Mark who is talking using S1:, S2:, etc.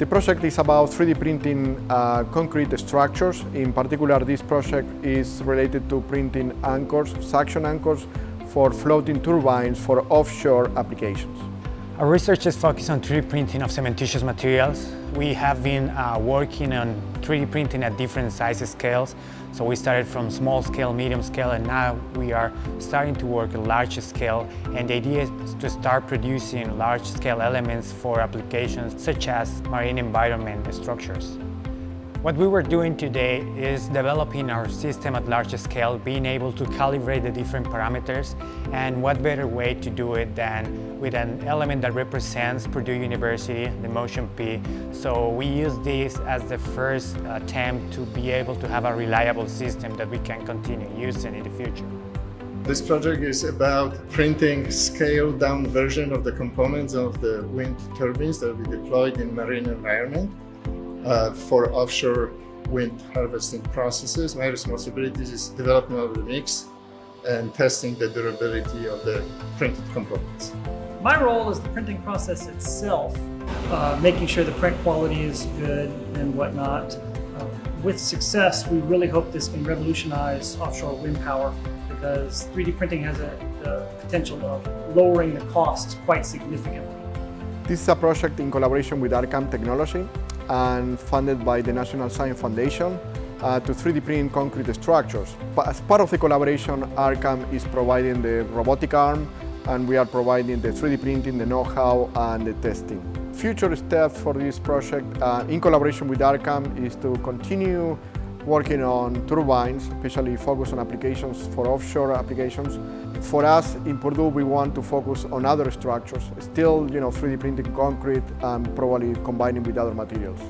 S1: The project is about 3D printing uh, concrete structures. In particular, this project is related to printing anchors, suction anchors, for floating turbines for offshore applications.
S2: Our research is focused on 3D printing of cementitious materials. We have been uh, working on 3D printing at different size scales. So we started from small scale, medium scale, and now we are starting to work at large scale. And the idea is to start producing large scale elements for applications such as marine environment structures. What we were doing today is developing our system at large scale, being able to calibrate the different parameters, and what better way to do it than with an element that represents Purdue University, the Motion P. So we use this as the first attempt to be able to have a reliable system that we can continue using in the future.
S3: This project is about printing scaled down version of the components of the wind turbines that we deployed in marine environment uh, for offshore wind harvesting processes. My responsibilities is development of the mix and testing the durability of the printed components.
S4: My role is the printing process itself, uh, making sure the print quality is good and whatnot. Uh, with success, we really hope this can revolutionize offshore wind power because 3D printing has a, the potential of lowering the costs quite significantly.
S1: This is a project in collaboration with RCAM Technology and funded by the National Science Foundation uh, to 3D print concrete structures. But as part of the collaboration, RCAM is providing the robotic arm and we are providing the 3D printing, the know-how and the testing. Future steps for this project uh, in collaboration with RCAM is to continue working on turbines, especially focus on applications for offshore applications. For us in Purdue, we want to focus on other structures, still you know, 3D printing concrete and probably combining with other materials.